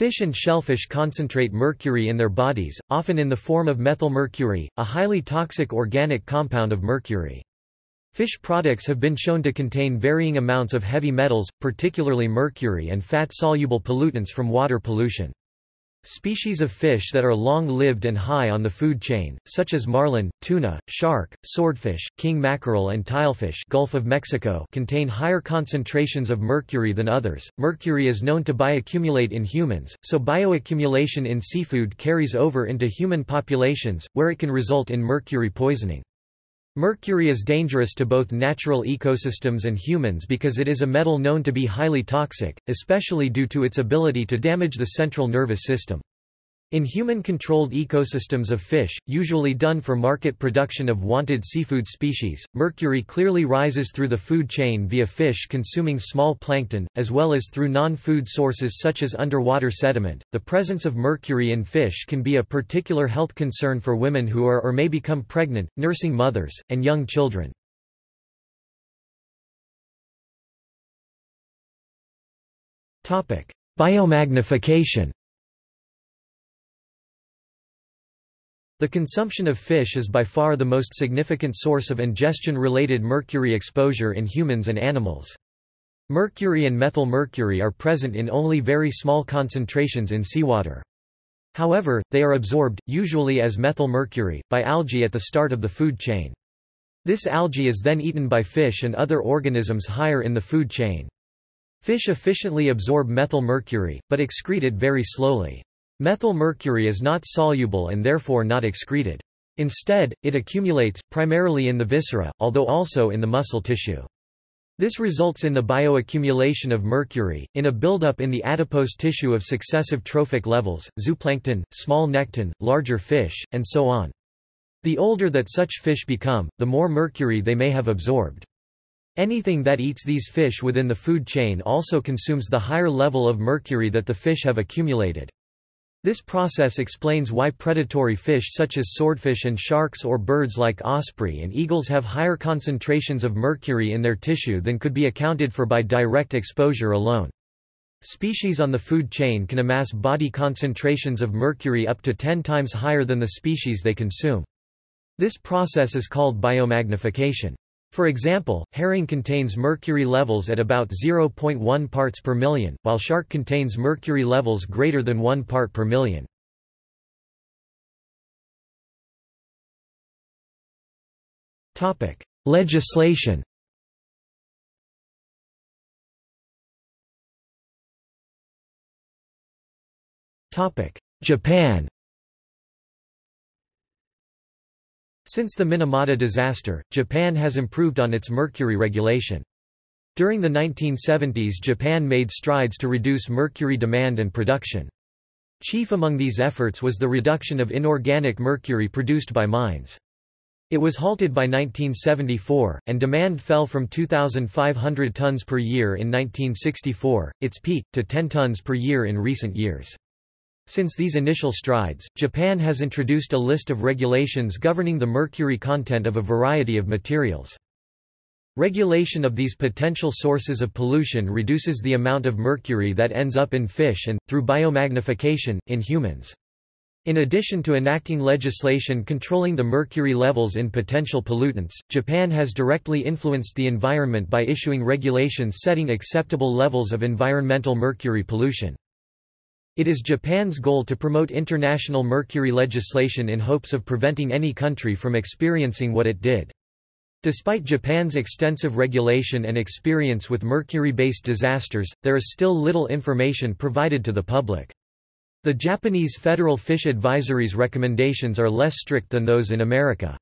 Fish and shellfish concentrate mercury in their bodies, often in the form of methylmercury, a highly toxic organic compound of mercury. Fish products have been shown to contain varying amounts of heavy metals, particularly mercury and fat-soluble pollutants from water pollution. Species of fish that are long-lived and high on the food chain, such as marlin, tuna, shark, swordfish, king mackerel and tilefish Gulf of Mexico contain higher concentrations of mercury than others. Mercury is known to bioaccumulate in humans, so bioaccumulation in seafood carries over into human populations, where it can result in mercury poisoning. Mercury is dangerous to both natural ecosystems and humans because it is a metal known to be highly toxic, especially due to its ability to damage the central nervous system. In human-controlled ecosystems of fish, usually done for market production of wanted seafood species, mercury clearly rises through the food chain via fish consuming small plankton, as well as through non-food sources such as underwater sediment. The presence of mercury in fish can be a particular health concern for women who are or may become pregnant, nursing mothers, and young children. Topic: Biomagnification The consumption of fish is by far the most significant source of ingestion-related mercury exposure in humans and animals. Mercury and methylmercury are present in only very small concentrations in seawater. However, they are absorbed, usually as methylmercury, by algae at the start of the food chain. This algae is then eaten by fish and other organisms higher in the food chain. Fish efficiently absorb methylmercury, but excrete it very slowly. Methylmercury is not soluble and therefore not excreted. Instead, it accumulates, primarily in the viscera, although also in the muscle tissue. This results in the bioaccumulation of mercury, in a buildup in the adipose tissue of successive trophic levels, zooplankton, small nekton, larger fish, and so on. The older that such fish become, the more mercury they may have absorbed. Anything that eats these fish within the food chain also consumes the higher level of mercury that the fish have accumulated. This process explains why predatory fish such as swordfish and sharks or birds like osprey and eagles have higher concentrations of mercury in their tissue than could be accounted for by direct exposure alone. Species on the food chain can amass body concentrations of mercury up to 10 times higher than the species they consume. This process is called biomagnification. For example, herring contains mercury levels at about 0.1 parts per million, while shark contains mercury levels greater than 1 part per million. Legislation Japan Since the Minamata disaster, Japan has improved on its mercury regulation. During the 1970s Japan made strides to reduce mercury demand and production. Chief among these efforts was the reduction of inorganic mercury produced by mines. It was halted by 1974, and demand fell from 2,500 tons per year in 1964, its peak, to 10 tons per year in recent years. Since these initial strides, Japan has introduced a list of regulations governing the mercury content of a variety of materials. Regulation of these potential sources of pollution reduces the amount of mercury that ends up in fish and, through biomagnification, in humans. In addition to enacting legislation controlling the mercury levels in potential pollutants, Japan has directly influenced the environment by issuing regulations setting acceptable levels of environmental mercury pollution. It is Japan's goal to promote international mercury legislation in hopes of preventing any country from experiencing what it did. Despite Japan's extensive regulation and experience with mercury-based disasters, there is still little information provided to the public. The Japanese Federal Fish Advisory's recommendations are less strict than those in America.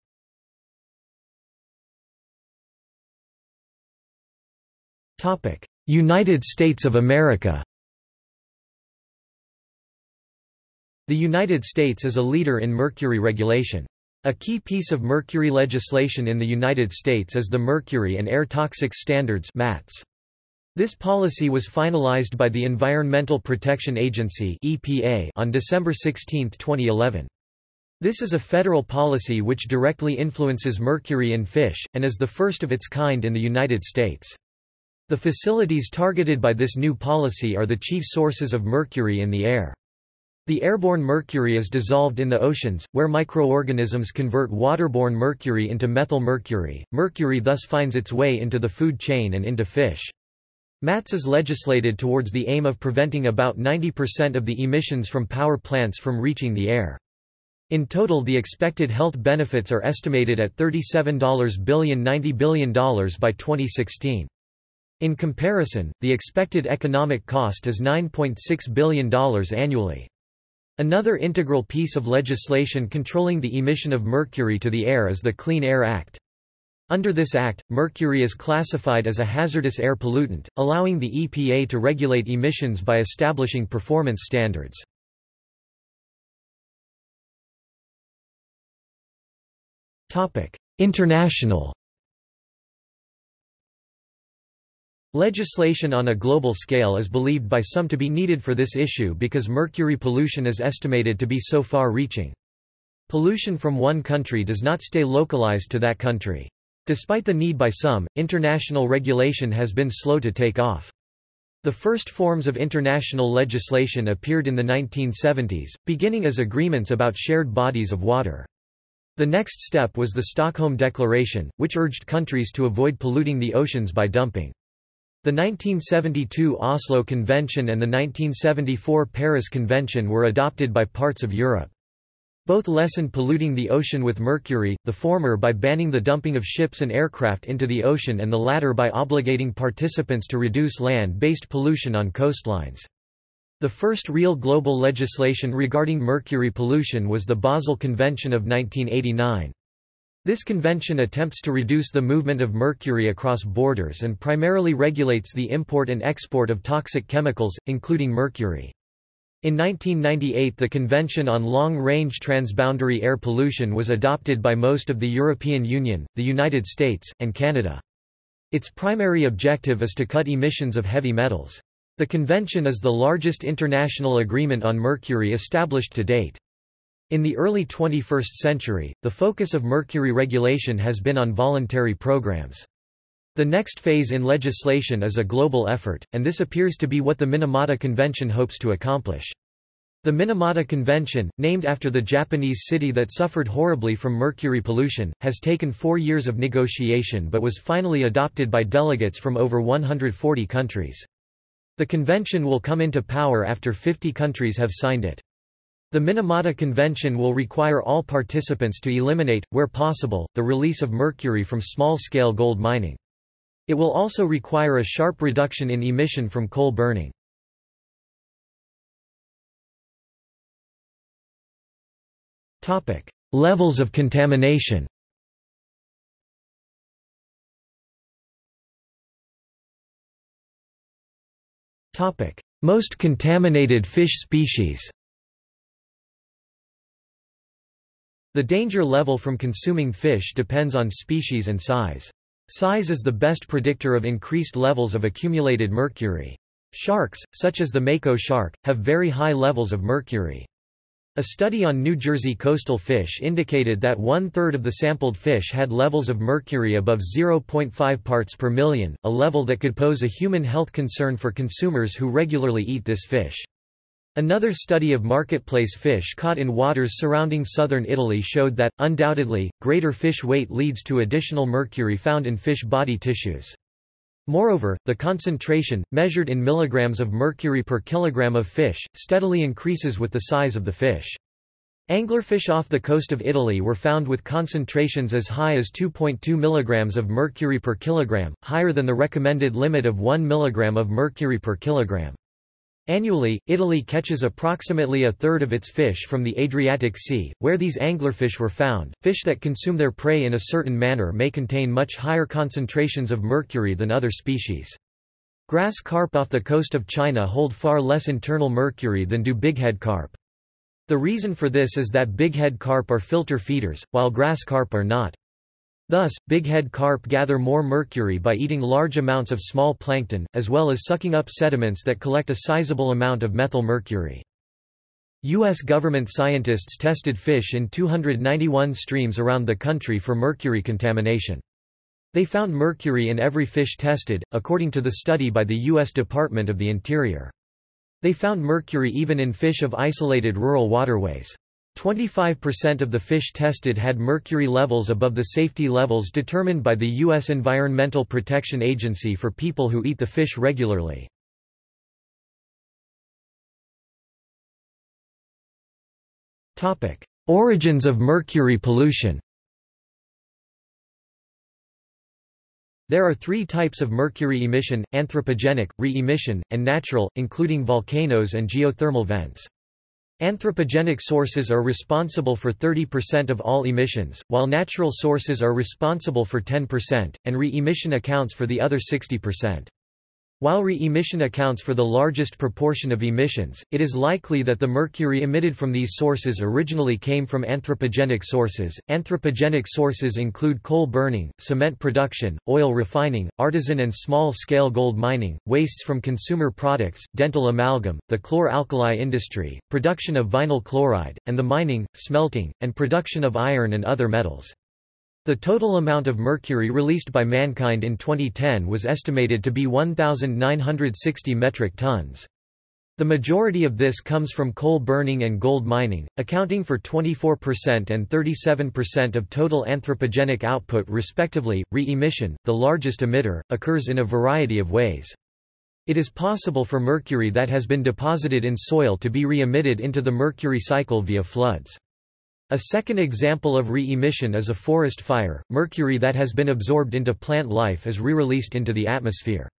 United States of America The United States is a leader in mercury regulation. A key piece of mercury legislation in the United States is the Mercury and Air Toxics Standards MATS. This policy was finalized by the Environmental Protection Agency (EPA) on December 16, 2011. This is a federal policy which directly influences mercury in fish, and is the first of its kind in the United States. The facilities targeted by this new policy are the chief sources of mercury in the air. The airborne mercury is dissolved in the oceans, where microorganisms convert waterborne mercury into methyl mercury. Mercury thus finds its way into the food chain and into fish. MATS is legislated towards the aim of preventing about 90% of the emissions from power plants from reaching the air. In total the expected health benefits are estimated at $37 billion $90 billion by 2016. In comparison, the expected economic cost is $9.6 billion annually. Another integral piece of legislation controlling the emission of mercury to the air is the Clean Air Act. Under this act, mercury is classified as a hazardous air pollutant, allowing the EPA to regulate emissions by establishing performance standards. International Legislation on a global scale is believed by some to be needed for this issue because mercury pollution is estimated to be so far-reaching. Pollution from one country does not stay localized to that country. Despite the need by some, international regulation has been slow to take off. The first forms of international legislation appeared in the 1970s, beginning as agreements about shared bodies of water. The next step was the Stockholm Declaration, which urged countries to avoid polluting the oceans by dumping. The 1972 Oslo Convention and the 1974 Paris Convention were adopted by parts of Europe. Both lessened polluting the ocean with mercury, the former by banning the dumping of ships and aircraft into the ocean and the latter by obligating participants to reduce land-based pollution on coastlines. The first real global legislation regarding mercury pollution was the Basel Convention of 1989. This convention attempts to reduce the movement of mercury across borders and primarily regulates the import and export of toxic chemicals, including mercury. In 1998 the Convention on Long-Range Transboundary Air Pollution was adopted by most of the European Union, the United States, and Canada. Its primary objective is to cut emissions of heavy metals. The convention is the largest international agreement on mercury established to date. In the early 21st century, the focus of mercury regulation has been on voluntary programs. The next phase in legislation is a global effort, and this appears to be what the Minamata Convention hopes to accomplish. The Minamata Convention, named after the Japanese city that suffered horribly from mercury pollution, has taken four years of negotiation but was finally adopted by delegates from over 140 countries. The convention will come into power after 50 countries have signed it. The Minamata Convention will require all participants to eliminate, where possible, the release of mercury from small-scale gold mining. It will also require a sharp reduction in emission from coal burning. Levels of contamination Most contaminated fish species The danger level from consuming fish depends on species and size. Size is the best predictor of increased levels of accumulated mercury. Sharks, such as the mako shark, have very high levels of mercury. A study on New Jersey coastal fish indicated that one-third of the sampled fish had levels of mercury above 0.5 parts per million, a level that could pose a human health concern for consumers who regularly eat this fish. Another study of marketplace fish caught in waters surrounding southern Italy showed that, undoubtedly, greater fish weight leads to additional mercury found in fish body tissues. Moreover, the concentration, measured in milligrams of mercury per kilogram of fish, steadily increases with the size of the fish. Anglerfish off the coast of Italy were found with concentrations as high as 2.2 mg of mercury per kilogram, higher than the recommended limit of 1 mg of mercury per kilogram. Annually, Italy catches approximately a third of its fish from the Adriatic Sea, where these anglerfish were found. Fish that consume their prey in a certain manner may contain much higher concentrations of mercury than other species. Grass carp off the coast of China hold far less internal mercury than do bighead carp. The reason for this is that bighead carp are filter feeders, while grass carp are not. Thus, bighead carp gather more mercury by eating large amounts of small plankton, as well as sucking up sediments that collect a sizable amount of methyl mercury. U.S. government scientists tested fish in 291 streams around the country for mercury contamination. They found mercury in every fish tested, according to the study by the U.S. Department of the Interior. They found mercury even in fish of isolated rural waterways. 25% of the fish tested had mercury levels above the safety levels determined by the U.S. Environmental Protection Agency for people who eat the fish regularly. Origins of mercury pollution There are three types of mercury emission, anthropogenic, re-emission, and natural, including volcanoes and geothermal vents. Anthropogenic sources are responsible for 30% of all emissions, while natural sources are responsible for 10%, and re-emission accounts for the other 60%. While re-emission accounts for the largest proportion of emissions, it is likely that the mercury emitted from these sources originally came from anthropogenic sources. Anthropogenic sources include coal burning, cement production, oil refining, artisan and small-scale gold mining, wastes from consumer products, dental amalgam, the chlor-alkali industry, production of vinyl chloride, and the mining, smelting, and production of iron and other metals. The total amount of mercury released by mankind in 2010 was estimated to be 1,960 metric tons. The majority of this comes from coal burning and gold mining, accounting for 24% and 37% of total anthropogenic output respectively. Re-emission, the largest emitter, occurs in a variety of ways. It is possible for mercury that has been deposited in soil to be re-emitted into the mercury cycle via floods. A second example of re-emission is a forest fire. Mercury that has been absorbed into plant life is re-released into the atmosphere.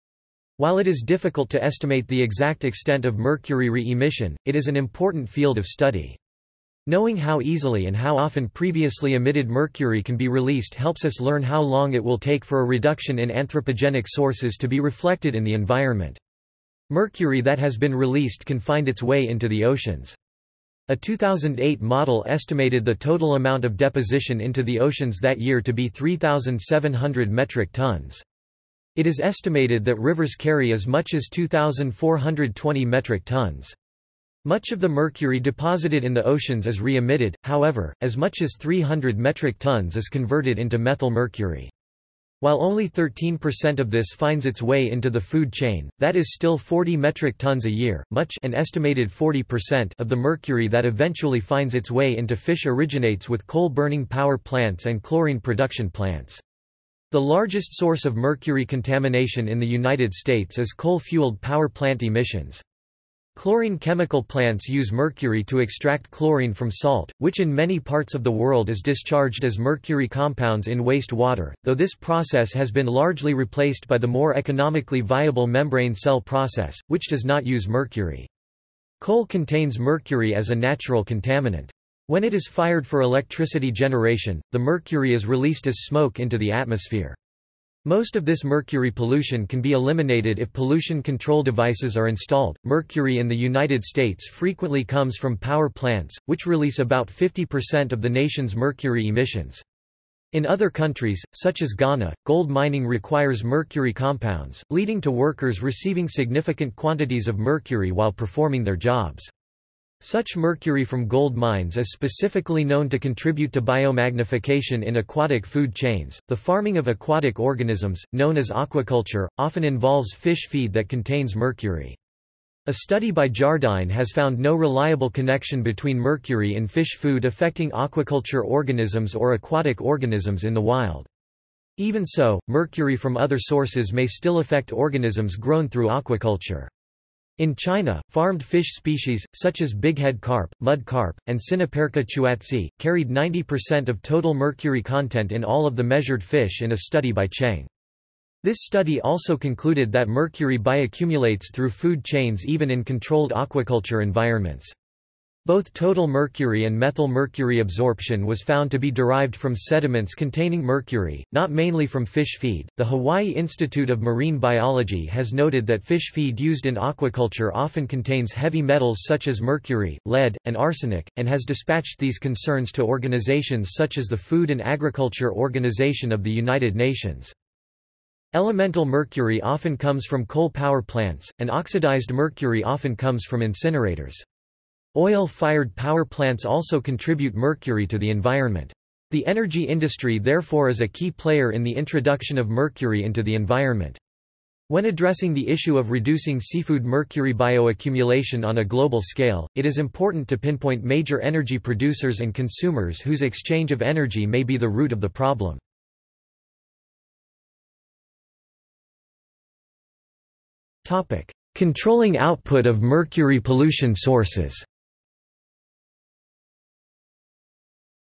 While it is difficult to estimate the exact extent of mercury re-emission, it is an important field of study. Knowing how easily and how often previously emitted mercury can be released helps us learn how long it will take for a reduction in anthropogenic sources to be reflected in the environment. Mercury that has been released can find its way into the oceans. A 2008 model estimated the total amount of deposition into the oceans that year to be 3,700 metric tons. It is estimated that rivers carry as much as 2,420 metric tons. Much of the mercury deposited in the oceans is re-emitted, however, as much as 300 metric tons is converted into methyl mercury. While only 13% of this finds its way into the food chain, that is still 40 metric tons a year, much an estimated 40% of the mercury that eventually finds its way into fish originates with coal-burning power plants and chlorine production plants. The largest source of mercury contamination in the United States is coal-fueled power plant emissions. Chlorine chemical plants use mercury to extract chlorine from salt, which in many parts of the world is discharged as mercury compounds in waste water, though this process has been largely replaced by the more economically viable membrane cell process, which does not use mercury. Coal contains mercury as a natural contaminant. When it is fired for electricity generation, the mercury is released as smoke into the atmosphere. Most of this mercury pollution can be eliminated if pollution control devices are installed. Mercury in the United States frequently comes from power plants, which release about 50% of the nation's mercury emissions. In other countries, such as Ghana, gold mining requires mercury compounds, leading to workers receiving significant quantities of mercury while performing their jobs. Such mercury from gold mines is specifically known to contribute to biomagnification in aquatic food chains. The farming of aquatic organisms, known as aquaculture, often involves fish feed that contains mercury. A study by Jardine has found no reliable connection between mercury in fish food affecting aquaculture organisms or aquatic organisms in the wild. Even so, mercury from other sources may still affect organisms grown through aquaculture. In China, farmed fish species, such as bighead carp, mud carp, and Siniperca chuatsi, carried 90% of total mercury content in all of the measured fish in a study by Cheng. This study also concluded that mercury bioaccumulates through food chains even in controlled aquaculture environments. Both total mercury and methyl mercury absorption was found to be derived from sediments containing mercury, not mainly from fish feed. The Hawaii Institute of Marine Biology has noted that fish feed used in aquaculture often contains heavy metals such as mercury, lead, and arsenic, and has dispatched these concerns to organizations such as the Food and Agriculture Organization of the United Nations. Elemental mercury often comes from coal power plants, and oxidized mercury often comes from incinerators. Oil-fired power plants also contribute mercury to the environment. The energy industry therefore is a key player in the introduction of mercury into the environment. When addressing the issue of reducing seafood mercury bioaccumulation on a global scale, it is important to pinpoint major energy producers and consumers whose exchange of energy may be the root of the problem. Controlling output of mercury pollution sources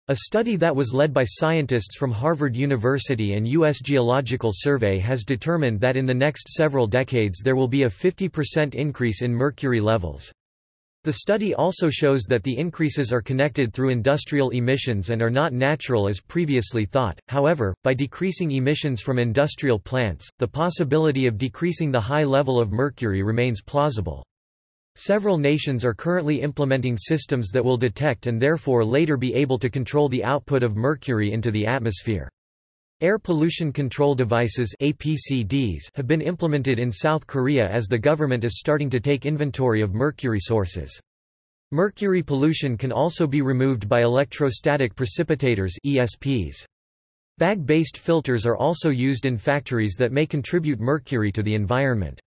A study that was led by scientists from Harvard University and U.S. Geological Survey has determined that in the next several decades there will be a 50% increase in mercury levels. The study also shows that the increases are connected through industrial emissions and are not natural as previously thought, however, by decreasing emissions from industrial plants, the possibility of decreasing the high level of mercury remains plausible. Several nations are currently implementing systems that will detect and therefore later be able to control the output of mercury into the atmosphere. Air pollution control devices APCDs have been implemented in South Korea as the government is starting to take inventory of mercury sources. Mercury pollution can also be removed by electrostatic precipitators ESPs. Bag-based filters are also used in factories that may contribute mercury to the environment.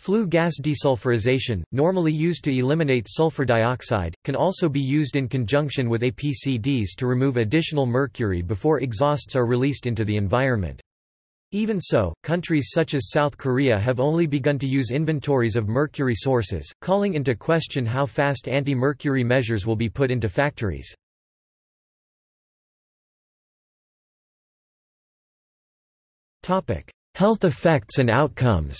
Flue gas desulfurization, normally used to eliminate sulfur dioxide, can also be used in conjunction with APCDs to remove additional mercury before exhausts are released into the environment. Even so, countries such as South Korea have only begun to use inventories of mercury sources, calling into question how fast anti-mercury measures will be put into factories. Health effects and outcomes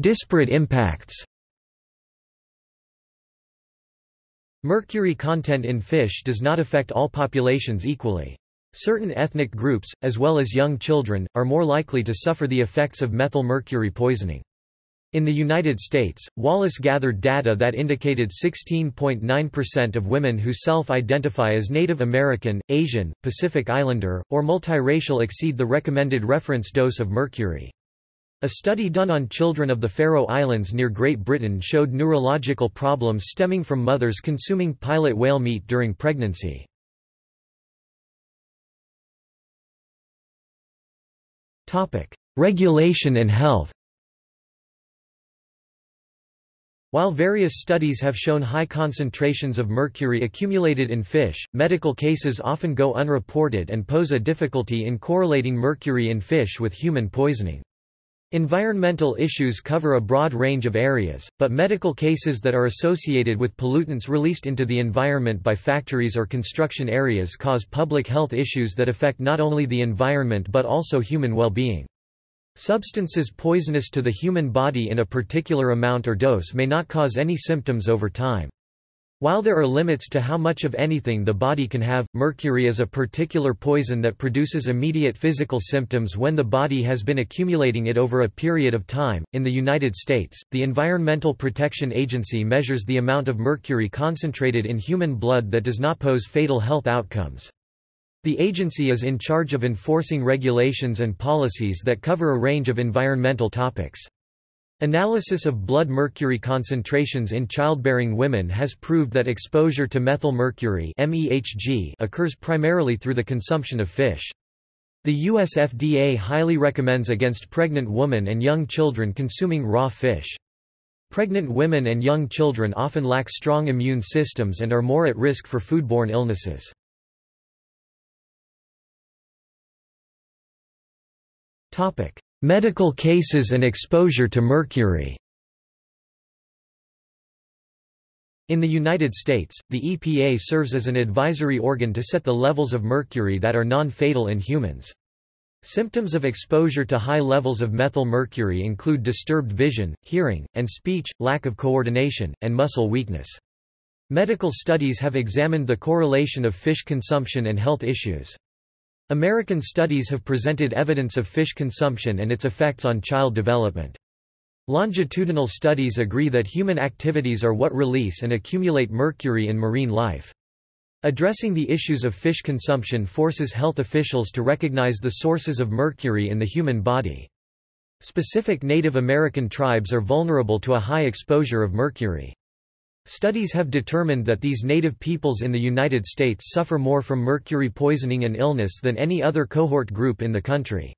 Disparate impacts Mercury content in fish does not affect all populations equally. Certain ethnic groups, as well as young children, are more likely to suffer the effects of methylmercury poisoning. In the United States, Wallace gathered data that indicated 16.9% of women who self-identify as Native American, Asian, Pacific Islander, or multiracial exceed the recommended reference dose of mercury. A study done on children of the Faroe Islands near Great Britain showed neurological problems stemming from mothers consuming pilot whale meat during pregnancy. Regulation and health While various studies have shown high concentrations of mercury accumulated in fish, medical cases often go unreported and pose a difficulty in correlating mercury in fish with human poisoning. Environmental issues cover a broad range of areas, but medical cases that are associated with pollutants released into the environment by factories or construction areas cause public health issues that affect not only the environment but also human well-being. Substances poisonous to the human body in a particular amount or dose may not cause any symptoms over time. While there are limits to how much of anything the body can have, mercury is a particular poison that produces immediate physical symptoms when the body has been accumulating it over a period of time. In the United States, the Environmental Protection Agency measures the amount of mercury concentrated in human blood that does not pose fatal health outcomes. The agency is in charge of enforcing regulations and policies that cover a range of environmental topics. Analysis of blood mercury concentrations in childbearing women has proved that exposure to methylmercury (MeHg) occurs primarily through the consumption of fish. The US FDA highly recommends against pregnant women and young children consuming raw fish. Pregnant women and young children often lack strong immune systems and are more at risk for foodborne illnesses. Medical cases and exposure to mercury In the United States, the EPA serves as an advisory organ to set the levels of mercury that are non-fatal in humans. Symptoms of exposure to high levels of methyl mercury include disturbed vision, hearing, and speech, lack of coordination, and muscle weakness. Medical studies have examined the correlation of fish consumption and health issues. American studies have presented evidence of fish consumption and its effects on child development. Longitudinal studies agree that human activities are what release and accumulate mercury in marine life. Addressing the issues of fish consumption forces health officials to recognize the sources of mercury in the human body. Specific Native American tribes are vulnerable to a high exposure of mercury. Studies have determined that these native peoples in the United States suffer more from mercury poisoning and illness than any other cohort group in the country.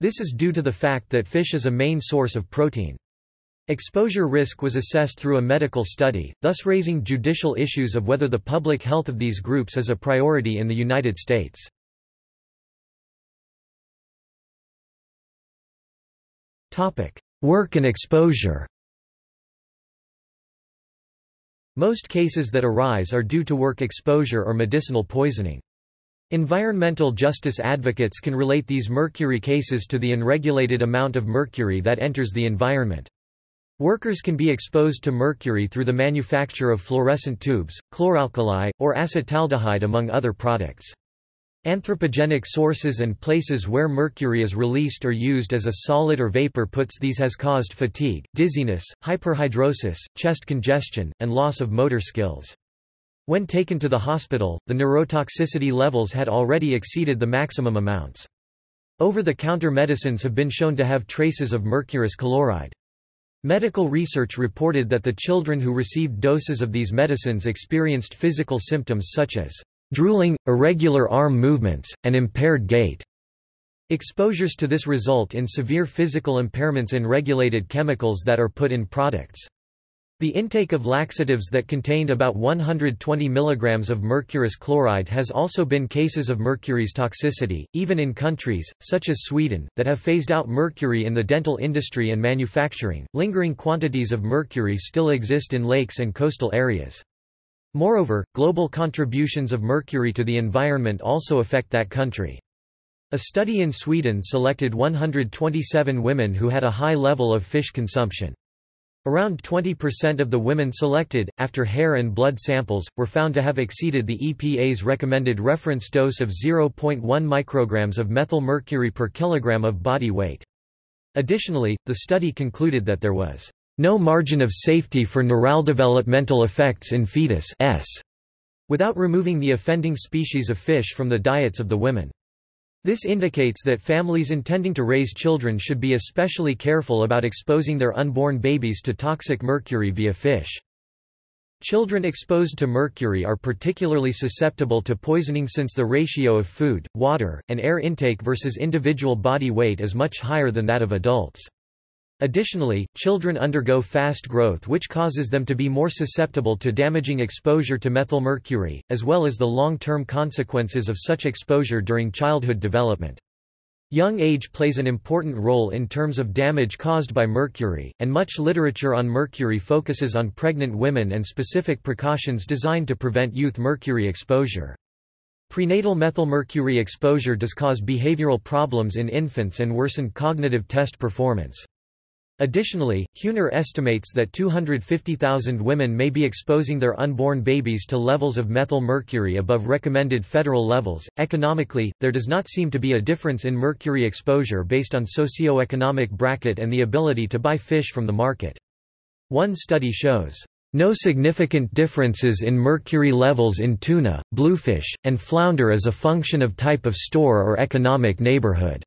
This is due to the fact that fish is a main source of protein. Exposure risk was assessed through a medical study, thus raising judicial issues of whether the public health of these groups is a priority in the United States. Work and exposure Most cases that arise are due to work exposure or medicinal poisoning. Environmental justice advocates can relate these mercury cases to the unregulated amount of mercury that enters the environment. Workers can be exposed to mercury through the manufacture of fluorescent tubes, chloralkali, or acetaldehyde among other products. Anthropogenic sources and places where mercury is released or used as a solid or vapor puts these has caused fatigue, dizziness, hyperhidrosis, chest congestion, and loss of motor skills. When taken to the hospital, the neurotoxicity levels had already exceeded the maximum amounts. Over-the-counter medicines have been shown to have traces of mercurous chloride. Medical research reported that the children who received doses of these medicines experienced physical symptoms such as drooling, irregular arm movements, and impaired gait. Exposures to this result in severe physical impairments in regulated chemicals that are put in products. The intake of laxatives that contained about 120 mg of mercurous chloride has also been cases of mercury's toxicity, even in countries, such as Sweden, that have phased out mercury in the dental industry and manufacturing. Lingering quantities of mercury still exist in lakes and coastal areas. Moreover, global contributions of mercury to the environment also affect that country. A study in Sweden selected 127 women who had a high level of fish consumption. Around 20% of the women selected, after hair and blood samples, were found to have exceeded the EPA's recommended reference dose of 0.1 micrograms of methyl mercury per kilogram of body weight. Additionally, the study concluded that there was no margin of safety for neurodevelopmental effects in fetus s, without removing the offending species of fish from the diets of the women. This indicates that families intending to raise children should be especially careful about exposing their unborn babies to toxic mercury via fish. Children exposed to mercury are particularly susceptible to poisoning since the ratio of food, water, and air intake versus individual body weight is much higher than that of adults. Additionally, children undergo fast growth which causes them to be more susceptible to damaging exposure to methylmercury, as well as the long-term consequences of such exposure during childhood development. Young age plays an important role in terms of damage caused by mercury, and much literature on mercury focuses on pregnant women and specific precautions designed to prevent youth mercury exposure. Prenatal methylmercury exposure does cause behavioral problems in infants and worsen cognitive test performance. Additionally, Huner estimates that 250,000 women may be exposing their unborn babies to levels of methyl mercury above recommended federal levels. Economically, there does not seem to be a difference in mercury exposure based on socioeconomic bracket and the ability to buy fish from the market. One study shows no significant differences in mercury levels in tuna, bluefish, and flounder as a function of type of store or economic neighborhood.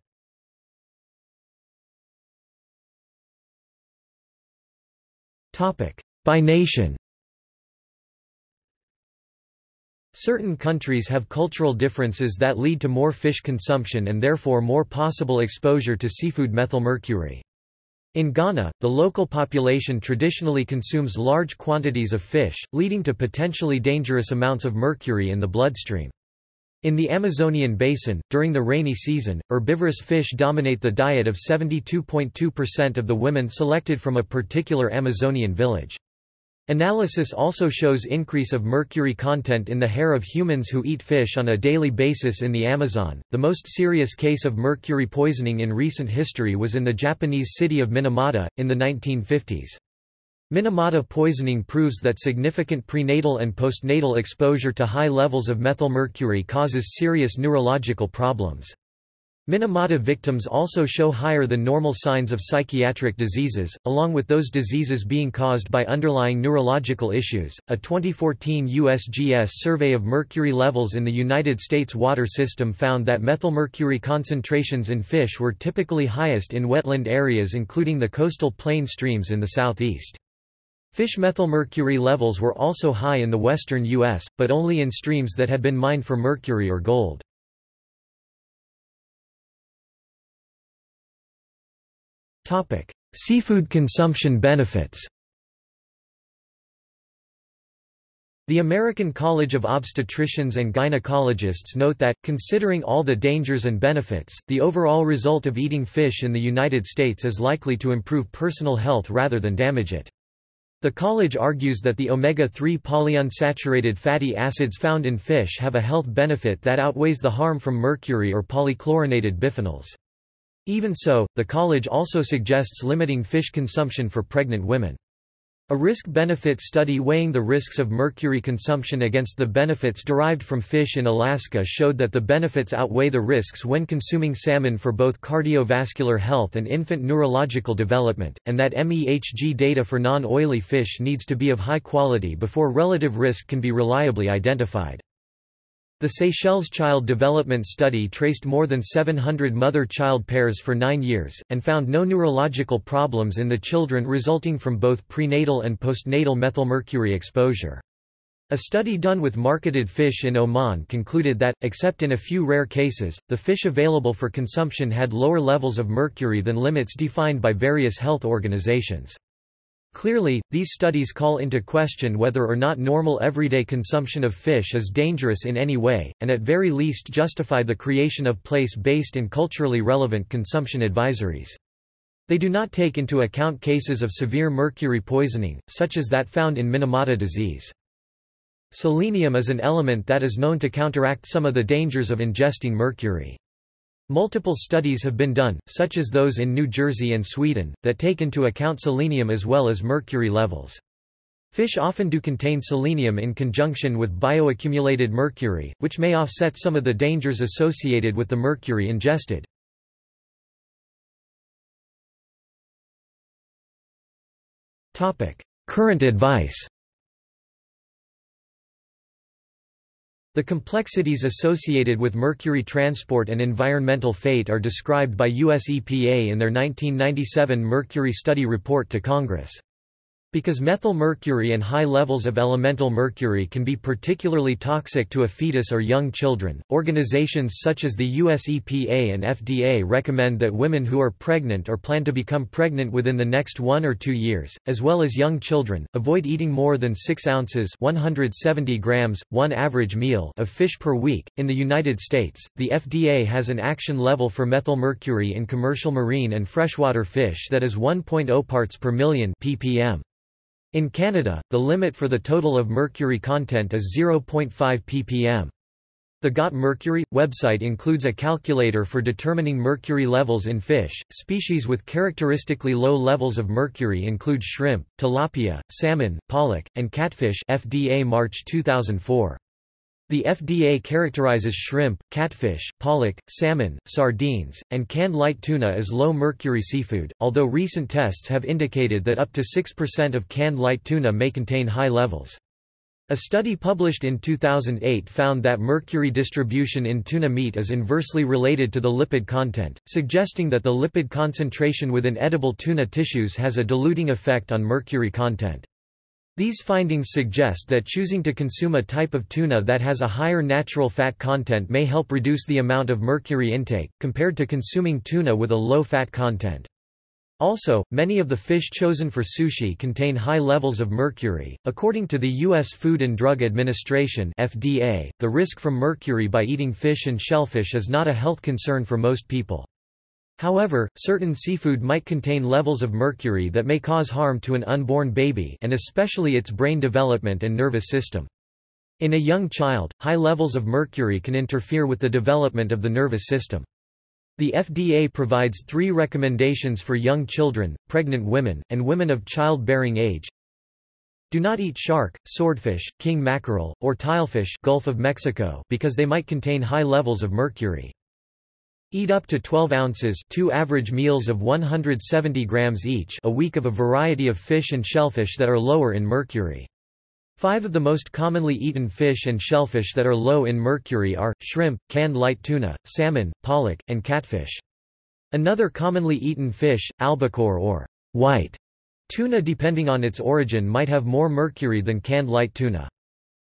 By nation Certain countries have cultural differences that lead to more fish consumption and therefore more possible exposure to seafood methylmercury. In Ghana, the local population traditionally consumes large quantities of fish, leading to potentially dangerous amounts of mercury in the bloodstream. In the Amazonian basin, during the rainy season, herbivorous fish dominate the diet of 72.2% of the women selected from a particular Amazonian village. Analysis also shows increase of mercury content in the hair of humans who eat fish on a daily basis in the Amazon. The most serious case of mercury poisoning in recent history was in the Japanese city of Minamata, in the 1950s. Minamata poisoning proves that significant prenatal and postnatal exposure to high levels of methylmercury causes serious neurological problems. Minamata victims also show higher than normal signs of psychiatric diseases, along with those diseases being caused by underlying neurological issues. A 2014 USGS survey of mercury levels in the United States water system found that methylmercury concentrations in fish were typically highest in wetland areas, including the coastal plain streams in the southeast. Fish methylmercury levels were also high in the western U.S., but only in streams that had been mined for mercury or gold. Seafood consumption benefits The American College of Obstetricians and Gynecologists note that, considering all the dangers and benefits, the overall result of eating fish in the United States is likely to improve personal health rather than damage it. The college argues that the omega-3 polyunsaturated fatty acids found in fish have a health benefit that outweighs the harm from mercury or polychlorinated biphenyls. Even so, the college also suggests limiting fish consumption for pregnant women. A risk-benefit study weighing the risks of mercury consumption against the benefits derived from fish in Alaska showed that the benefits outweigh the risks when consuming salmon for both cardiovascular health and infant neurological development, and that MEHG data for non-oily fish needs to be of high quality before relative risk can be reliably identified. The Seychelles Child Development Study traced more than 700 mother-child pairs for nine years, and found no neurological problems in the children resulting from both prenatal and postnatal methylmercury exposure. A study done with marketed fish in Oman concluded that, except in a few rare cases, the fish available for consumption had lower levels of mercury than limits defined by various health organizations. Clearly, these studies call into question whether or not normal everyday consumption of fish is dangerous in any way, and at very least justify the creation of place-based and culturally relevant consumption advisories. They do not take into account cases of severe mercury poisoning, such as that found in Minamata disease. Selenium is an element that is known to counteract some of the dangers of ingesting mercury. Multiple studies have been done, such as those in New Jersey and Sweden, that take into account selenium as well as mercury levels. Fish often do contain selenium in conjunction with bioaccumulated mercury, which may offset some of the dangers associated with the mercury ingested. Current advice The complexities associated with mercury transport and environmental fate are described by US EPA in their 1997 Mercury Study Report to Congress. Because methyl mercury and high levels of elemental mercury can be particularly toxic to a fetus or young children, organizations such as the US EPA and FDA recommend that women who are pregnant or plan to become pregnant within the next one or two years, as well as young children, avoid eating more than 6 ounces 170 grams, one average meal of fish per week. In the United States, the FDA has an action level for methyl mercury in commercial marine and freshwater fish that is 1.0 parts per million ppm. In Canada, the limit for the total of mercury content is 0.5 ppm. The Got Mercury website includes a calculator for determining mercury levels in fish. Species with characteristically low levels of mercury include shrimp, tilapia, salmon, pollock, and catfish. FDA March 2004. The FDA characterizes shrimp, catfish, pollock, salmon, sardines, and canned light tuna as low-mercury seafood, although recent tests have indicated that up to 6% of canned light tuna may contain high levels. A study published in 2008 found that mercury distribution in tuna meat is inversely related to the lipid content, suggesting that the lipid concentration within edible tuna tissues has a diluting effect on mercury content. These findings suggest that choosing to consume a type of tuna that has a higher natural fat content may help reduce the amount of mercury intake, compared to consuming tuna with a low fat content. Also, many of the fish chosen for sushi contain high levels of mercury. According to the U.S. Food and Drug Administration (FDA), the risk from mercury by eating fish and shellfish is not a health concern for most people. However, certain seafood might contain levels of mercury that may cause harm to an unborn baby and especially its brain development and nervous system. In a young child, high levels of mercury can interfere with the development of the nervous system. The FDA provides three recommendations for young children, pregnant women, and women of childbearing age. Do not eat shark, swordfish, king mackerel, or tilefish Gulf of Mexico because they might contain high levels of mercury. Eat up to 12 ounces two average meals of 170 grams each a week of a variety of fish and shellfish that are lower in mercury. Five of the most commonly eaten fish and shellfish that are low in mercury are, shrimp, canned light tuna, salmon, pollock, and catfish. Another commonly eaten fish, albacore or white tuna depending on its origin might have more mercury than canned light tuna.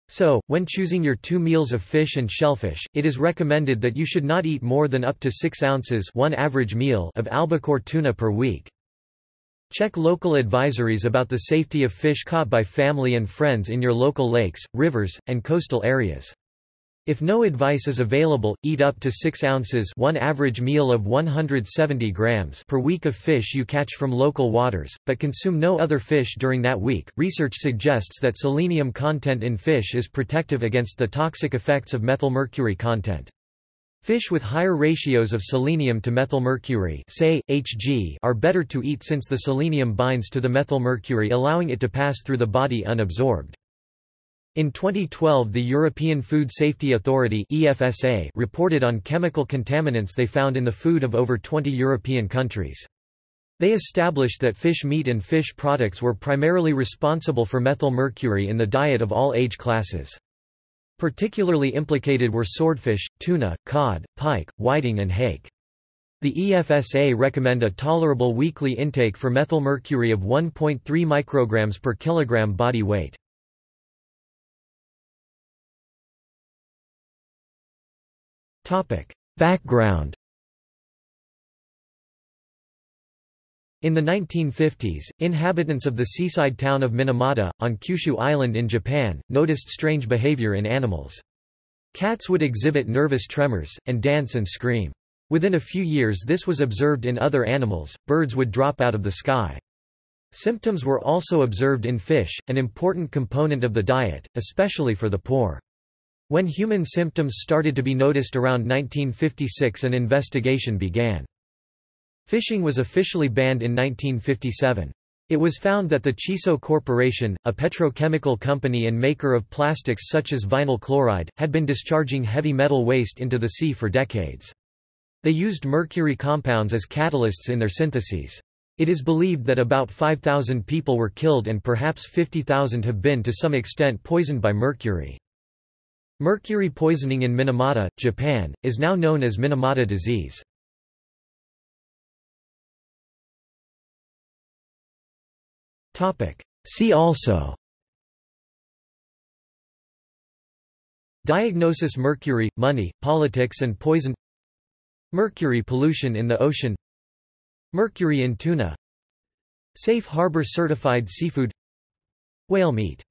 So, when choosing your two meals of fish and shellfish, it is recommended that you should not eat more than up to 6 ounces one average meal of albacore tuna per week. Check local advisories about the safety of fish caught by family and friends in your local lakes, rivers, and coastal areas. If no advice is available, eat up to 6 ounces one average meal of 170 grams per week of fish you catch from local waters, but consume no other fish during that week. Research suggests that selenium content in fish is protective against the toxic effects of methylmercury content. Fish with higher ratios of selenium to methylmercury say, Hg are better to eat since the selenium binds to the methylmercury allowing it to pass through the body unabsorbed. In 2012 the European Food Safety Authority EFSA reported on chemical contaminants they found in the food of over 20 European countries. They established that fish meat and fish products were primarily responsible for methylmercury in the diet of all age classes. Particularly implicated were swordfish, tuna, cod, pike, whiting and hake. The EFSA recommend a tolerable weekly intake for methylmercury of 1.3 micrograms per kilogram body weight. Background In the 1950s, inhabitants of the seaside town of Minamata, on Kyushu Island in Japan, noticed strange behavior in animals. Cats would exhibit nervous tremors, and dance and scream. Within a few years this was observed in other animals, birds would drop out of the sky. Symptoms were also observed in fish, an important component of the diet, especially for the poor. When human symptoms started to be noticed around 1956 an investigation began. Fishing was officially banned in 1957. It was found that the Chisso Corporation, a petrochemical company and maker of plastics such as vinyl chloride, had been discharging heavy metal waste into the sea for decades. They used mercury compounds as catalysts in their syntheses. It is believed that about 5,000 people were killed and perhaps 50,000 have been to some extent poisoned by mercury. Mercury poisoning in Minamata, Japan, is now known as Minamata disease. See also Diagnosis Mercury, money, politics and poison Mercury pollution in the ocean Mercury in tuna Safe harbor certified seafood Whale meat